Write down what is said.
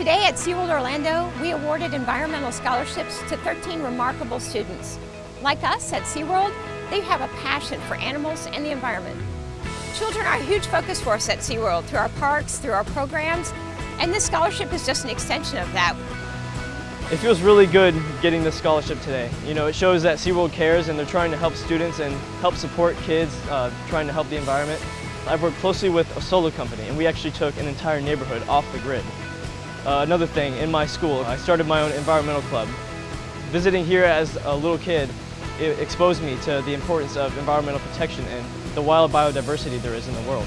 Today at SeaWorld Orlando, we awarded environmental scholarships to 13 remarkable students. Like us at SeaWorld, they have a passion for animals and the environment. Children are a huge focus for us at SeaWorld through our parks, through our programs, and this scholarship is just an extension of that. It feels really good getting this scholarship today. You know, it shows that SeaWorld cares and they're trying to help students and help support kids, uh, trying to help the environment. I've worked closely with a solar company and we actually took an entire neighborhood off the grid. Uh, another thing, in my school, I started my own environmental club. Visiting here as a little kid, it exposed me to the importance of environmental protection and the wild biodiversity there is in the world.